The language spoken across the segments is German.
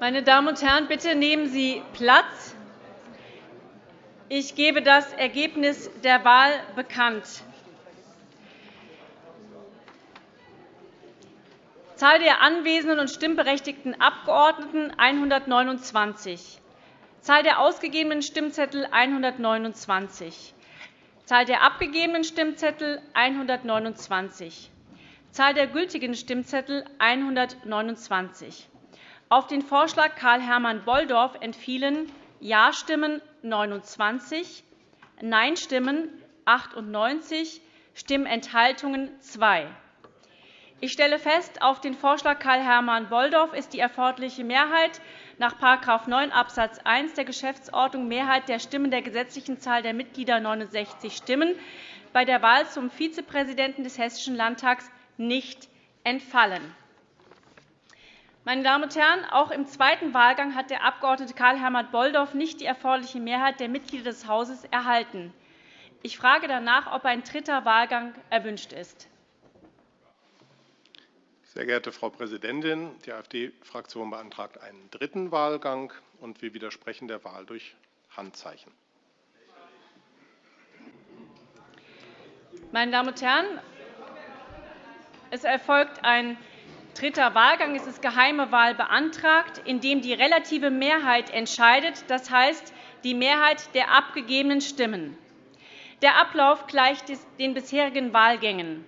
Meine Damen und Herren, bitte nehmen Sie Platz. Ich gebe das Ergebnis der Wahl bekannt. Zahl der anwesenden und stimmberechtigten Abgeordneten 129. Zahl der ausgegebenen Stimmzettel 129. Zahl der abgegebenen Stimmzettel 129. Zahl der gültigen Stimmzettel 129. Auf den Vorschlag Karl-Hermann Bolldorf entfielen Ja-Stimmen 29, Nein-Stimmen 98, Stimmenthaltungen 2. Ich stelle fest, auf den Vorschlag Karl-Hermann Bolldorf ist die erforderliche Mehrheit nach § 9 Abs. 1 der Geschäftsordnung Mehrheit der Stimmen der gesetzlichen Zahl der Mitglieder 69 Stimmen bei der Wahl zum Vizepräsidenten des Hessischen Landtags nicht entfallen. Meine Damen und Herren, auch im zweiten Wahlgang hat der Abg. Karl-Hermann Bolldorf nicht die erforderliche Mehrheit der Mitglieder des Hauses erhalten. Ich frage danach, ob ein dritter Wahlgang erwünscht ist. Sehr geehrte Frau Präsidentin, die AfD-Fraktion beantragt einen dritten Wahlgang, und wir widersprechen der Wahl durch Handzeichen. Meine Damen und Herren, es erfolgt ein dritter Wahlgang. Es ist geheime Wahl beantragt, in dem die relative Mehrheit entscheidet, das heißt die Mehrheit der abgegebenen Stimmen. Der Ablauf gleicht den bisherigen Wahlgängen.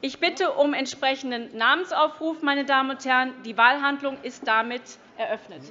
Ich bitte um entsprechenden Namensaufruf. Meine Damen und Herren. Die Wahlhandlung ist damit eröffnet.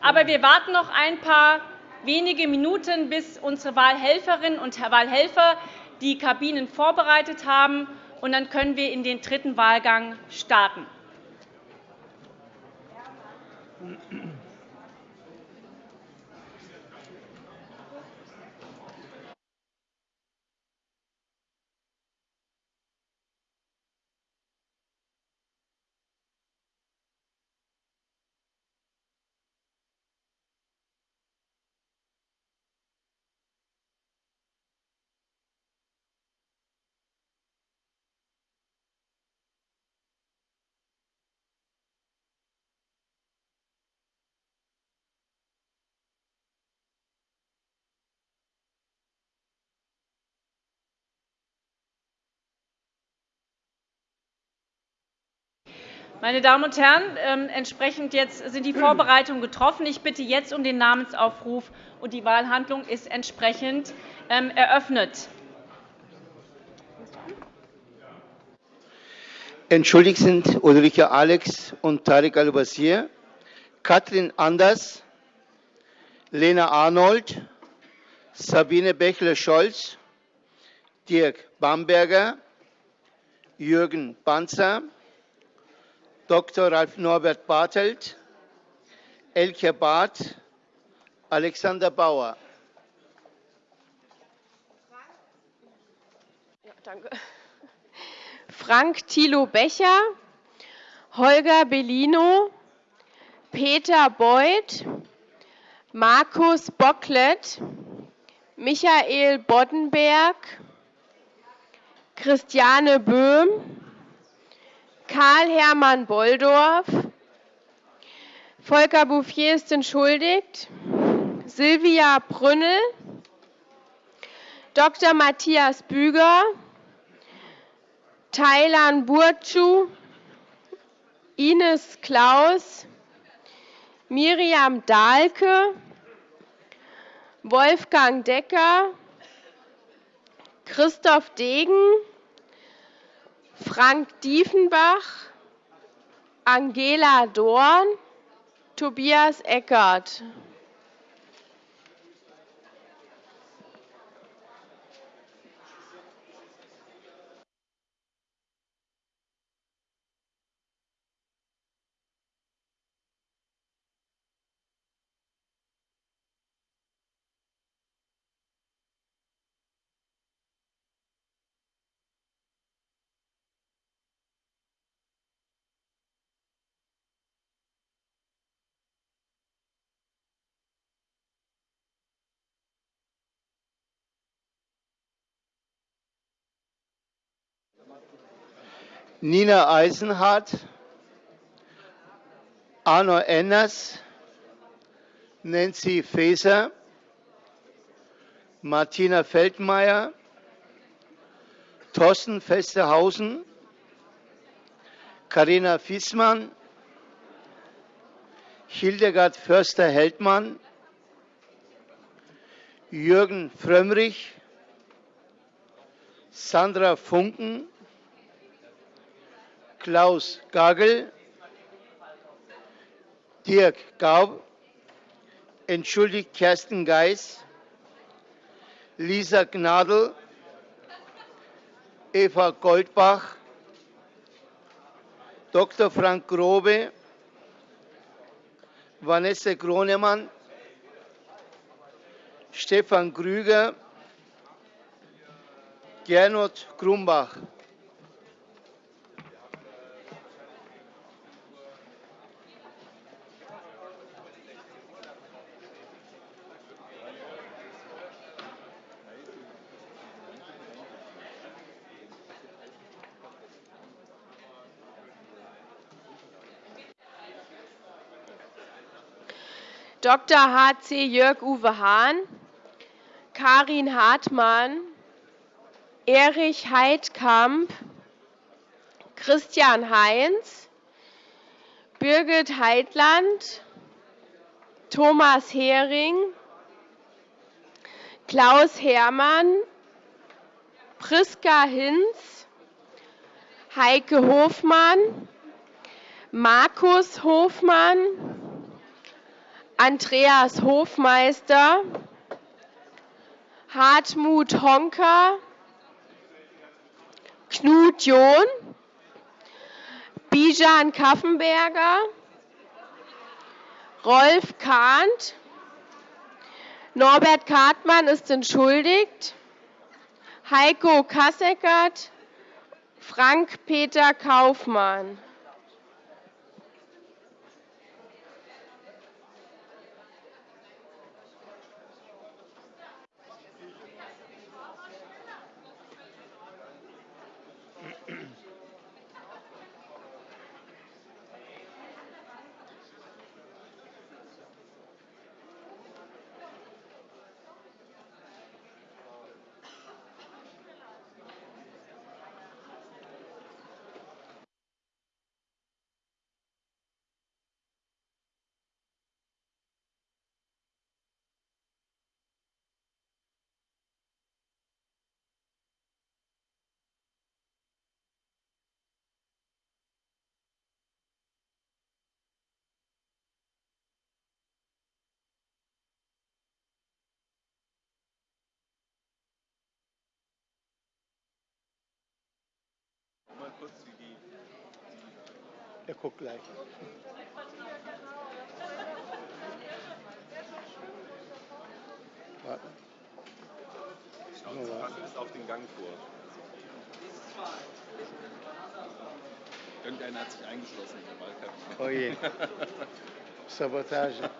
Aber wir warten noch ein paar wenige Minuten, bis unsere Wahlhelferinnen und Wahlhelfer die Kabinen vorbereitet haben und dann können wir in den dritten Wahlgang starten. Meine Damen und Herren, ähm, entsprechend jetzt sind die Vorbereitungen getroffen. Ich bitte jetzt um den Namensaufruf, und die Wahlhandlung ist entsprechend ähm, eröffnet. Entschuldigt sind Ulrike Alex und Tarek Al-Basir, Katrin Anders, Lena Arnold, Sabine Bächle-Scholz, Dirk Bamberger, Jürgen Banzer, Dr. Ralf Norbert Bartelt, Elke Barth, Alexander Bauer. danke. Frank Thilo Becher, Holger Bellino, Peter Beuth, Markus Bocklet, Michael Boddenberg, Christiane Böhm, Karl-Hermann Bolldorf, Volker Bouffier ist entschuldigt, Silvia Brünnel, Dr. Matthias Büger, Thailan Burcu, Ines Klaus, Miriam Dahlke, Wolfgang Decker, Christoph Degen, Frank Diefenbach, Angela Dorn, Tobias Eckert. Nina Eisenhardt, Arno Enners, Nancy Faeser, Martina Feldmeier, Thorsten Festerhausen, Karina Fiesmann, Hildegard Förster-Heldmann, Jürgen Frömmrich, Sandra Funken, Klaus Gagel, Dirk Gaub, entschuldigt Kerstin Geis, Lisa Gnadl, Eva Goldbach, Dr. Frank Grobe, Vanessa Gronemann, Stefan Krüger, Gernot Grumbach. Dr. h.c. Jörg-Uwe Hahn, Karin Hartmann, Erich Heidkamp, Christian Heinz, Birgit Heidland, Thomas Hering, Klaus Hermann, Priska Hinz, Heike Hofmann, Markus Hofmann, Andreas Hofmeister, Hartmut Honker, Knut John, Bijan Kaffenberger, Rolf Kahnt, Norbert Kartmann ist entschuldigt, Heiko Kasseckert, Frank Peter Kaufmann. Er guckt gleich. Warte. Schnauze ist auf den Gang vor. Irgendeiner hat sich eingeschlossen in der Wahlkampf. Oh je. Sabotage.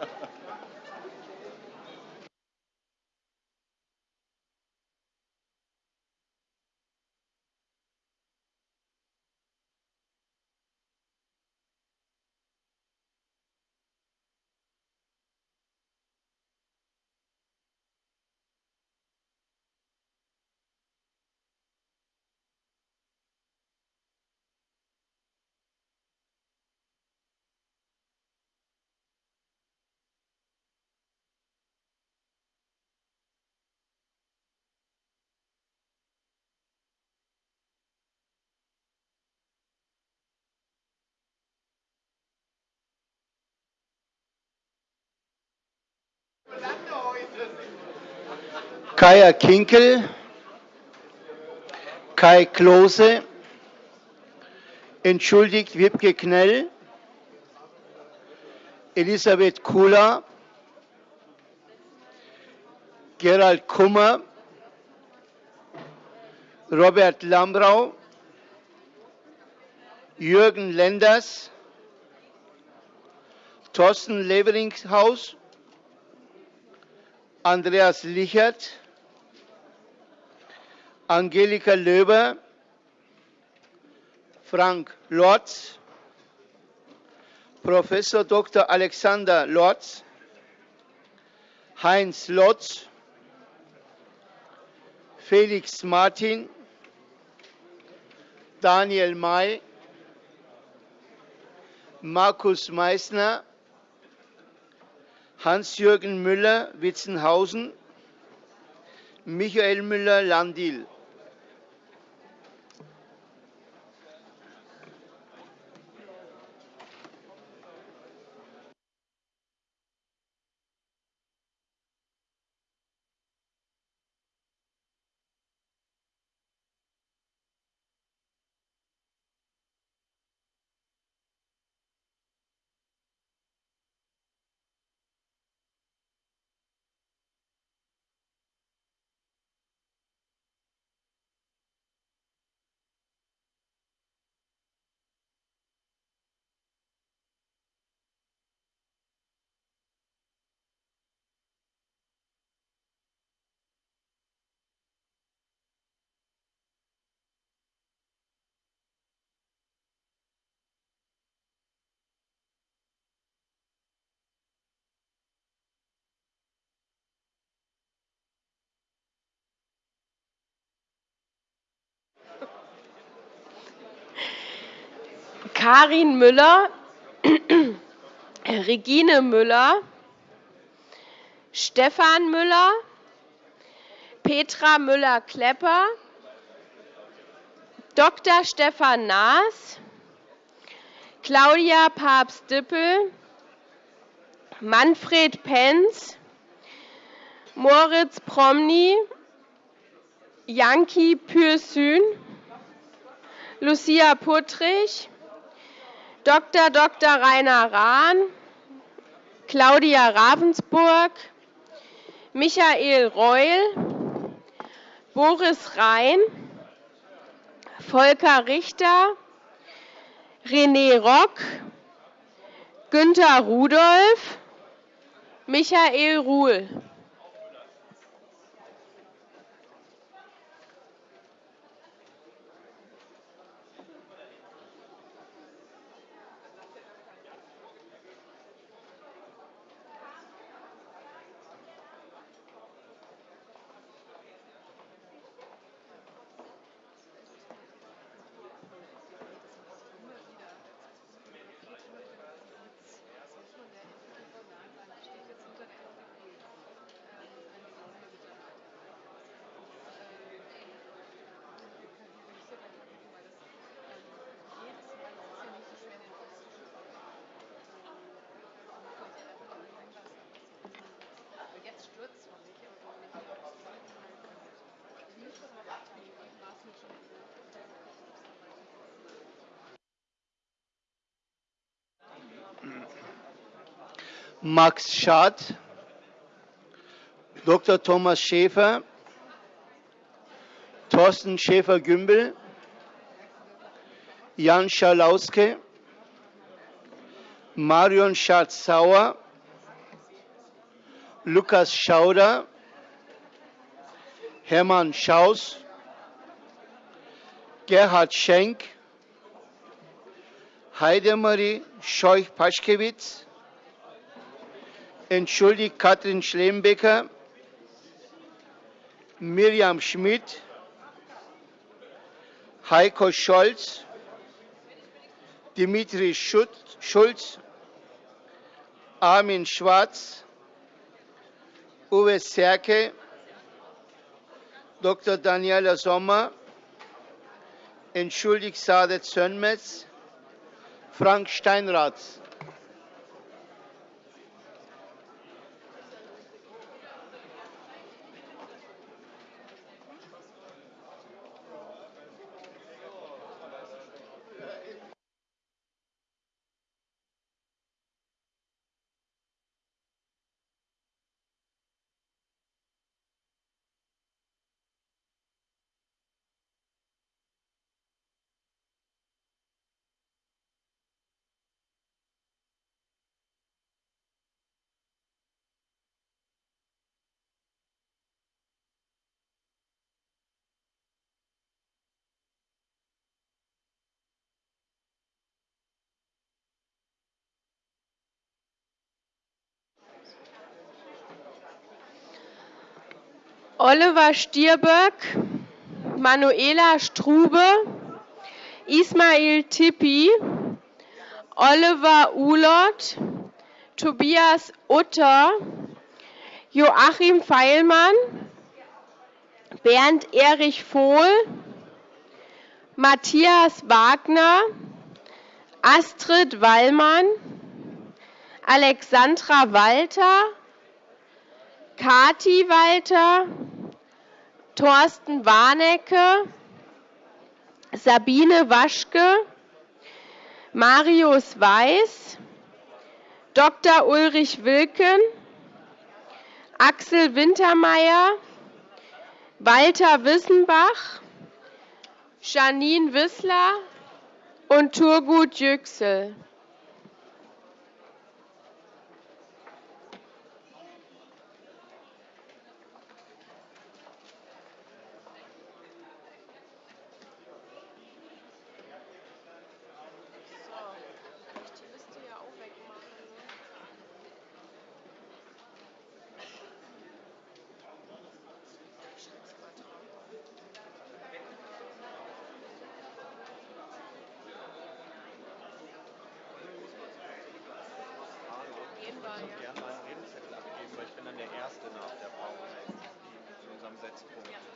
Kaya Kinkel, Kai Klose, entschuldigt Wiebke Knell, Elisabeth Kula, Gerald Kummer, Robert Lambrau, Jürgen Lenders, Thorsten Leveringhaus, Andreas Lichert, Angelika Löber, Frank Lotz, Professor Dr. Alexander Lotz, Heinz Lotz, Felix Martin, Daniel May, Markus Meissner, Hans-Jürgen Müller, Witzenhausen, Michael Müller, Landil. Karin Müller, Regine Müller, Stefan Müller, Petra Müller-Klepper, Dr. Stefan Naas, Claudia Papst-Dippel, Manfred Penz, Moritz Promny, Janki Pürsün, Lucia Puttrich, Dr. Dr. Rainer Rahn, Claudia Ravensburg, Michael Reul, Boris Rhein, Volker Richter, René Rock, Günter Rudolph, Michael Ruhl. Max Schad, Dr. Thomas Schäfer, Thorsten Schäfer-Gümbel, Jan Schalauske, Marion Schatz-Sauer, Lukas Schauder, Hermann Schaus, Gerhard Schenk, Heidemarie Scheuch-Paschkewitz, entschuldigt Katrin Schlembecker, Miriam Schmidt, Heiko Scholz, Dimitri Schulz, Armin Schwarz, Uwe Serke, Dr. Daniela Sommer, entschuldigt Sadet Sönmez, Frank Steinratz. Oliver Stierböck, Manuela Strube, Ismail Tippi, Oliver Ulott, Tobias Utter, Joachim Feilmann, Bernd Erich Vohl, Matthias Wagner, Astrid Wallmann, Alexandra Walter, Kati Walter, Thorsten Warnecke, Sabine Waschke, Marius Weiß, Dr. Ulrich Wilken, Axel Wintermeyer, Walter Wissenbach, Janine Wissler und Turgut Yüksel. Gerne mal einen Redezettel abgeben, weil ich bin dann der Erste nach der Pause in unserem Setzpunkt.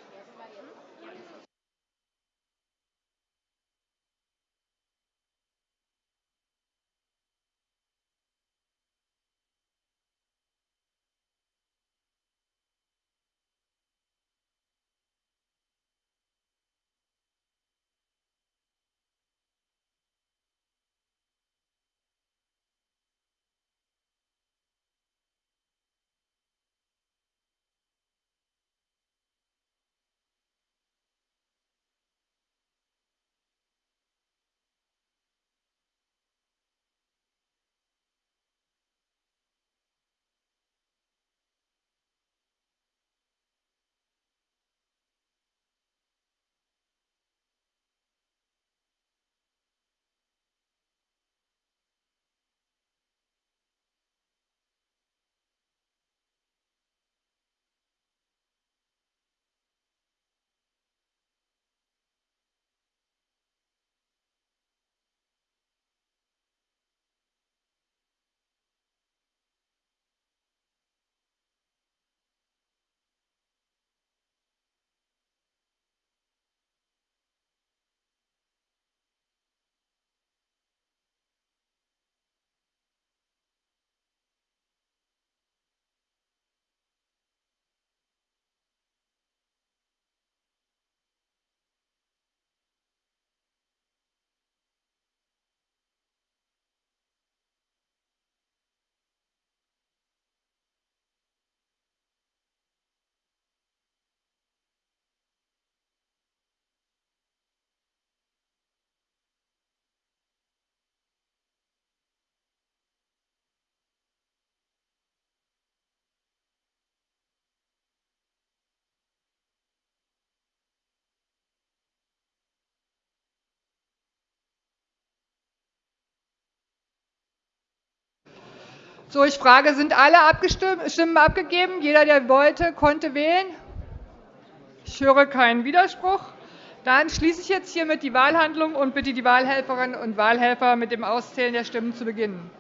So, ich frage, sind alle Stimmen abgegeben? Jeder, der wollte, konnte wählen? Ich höre keinen Widerspruch. Dann schließe ich jetzt hiermit die Wahlhandlung und bitte die Wahlhelferinnen und Wahlhelfer mit dem Auszählen der Stimmen zu beginnen.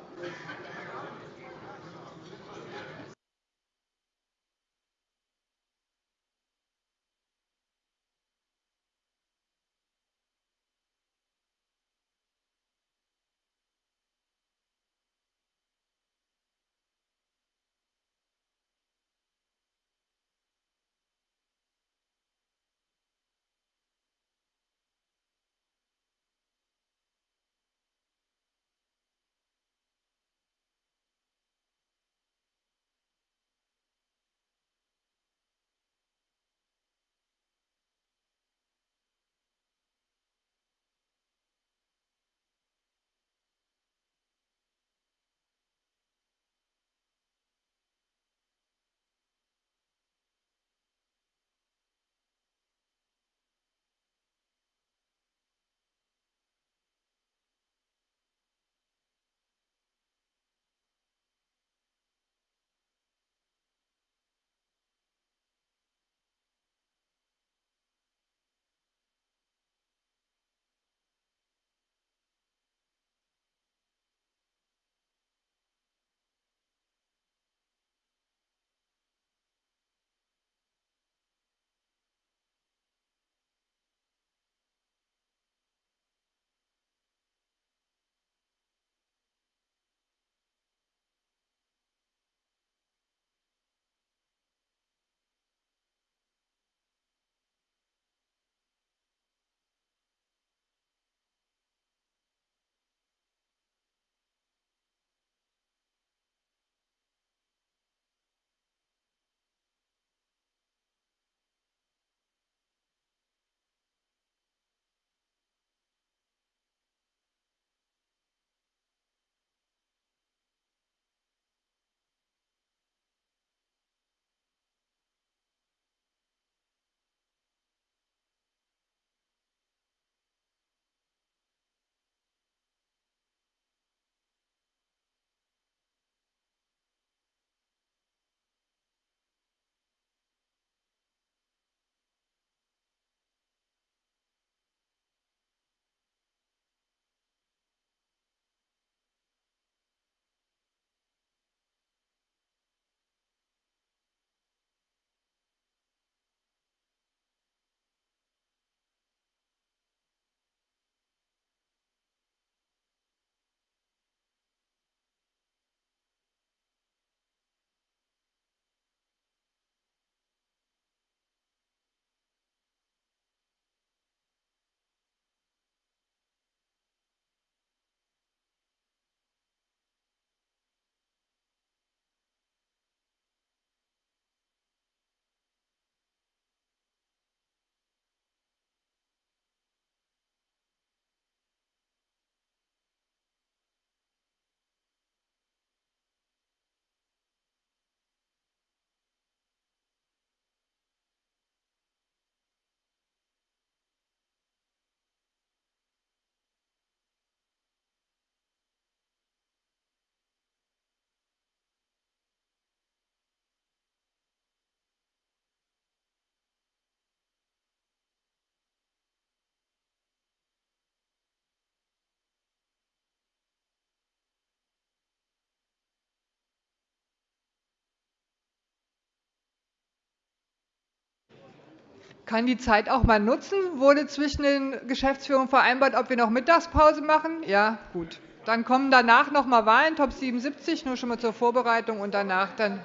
Kann die Zeit auch mal nutzen. Wurde zwischen den Geschäftsführungen vereinbart, ob wir noch Mittagspause machen? Ja, gut. Dann kommen danach noch mal Wahlen, Top 77, nur schon mal zur Vorbereitung und danach dann,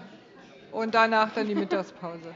und danach dann die Mittagspause.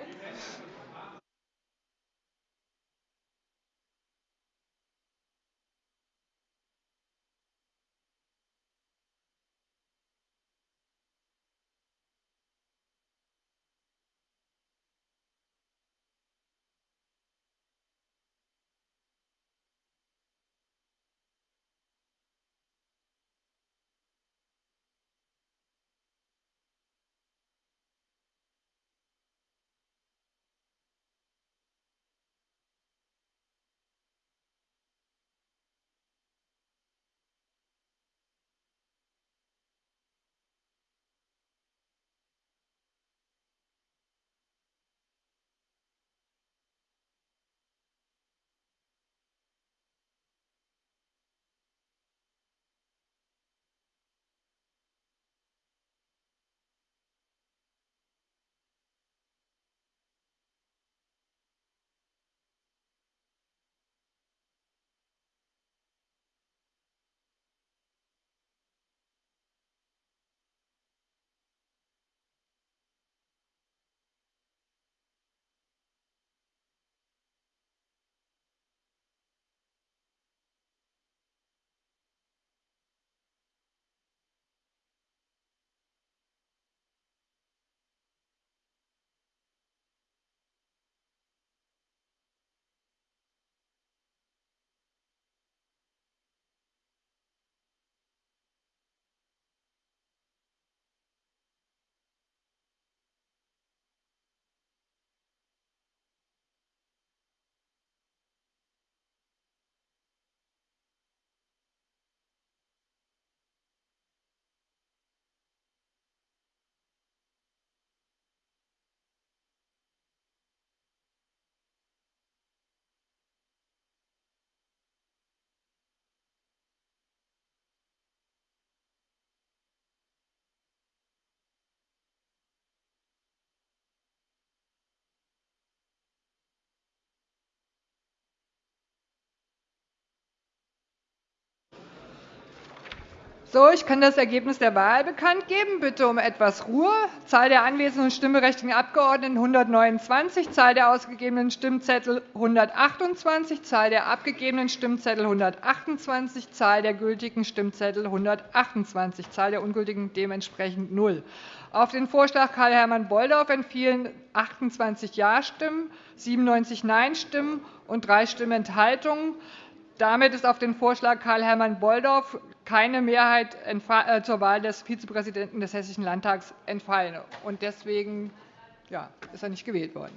So, ich kann das Ergebnis der Wahl bekannt geben. Bitte um etwas Ruhe. Zahl der anwesenden und stimmberechtigten Abgeordneten 129, Zahl der ausgegebenen Stimmzettel 128, Zahl der abgegebenen Stimmzettel 128, Zahl der gültigen Stimmzettel 128, Zahl der ungültigen dementsprechend 0. Auf den Vorschlag Karl-Hermann Bolldorf entfielen 28 Ja-Stimmen, 97 Nein-Stimmen und drei Stimmenthaltungen. Damit ist auf den Vorschlag Karl-Hermann Bolldorf keine Mehrheit äh, zur Wahl des Vizepräsidenten des Hessischen Landtags entfallen. Deswegen ist er nicht gewählt worden.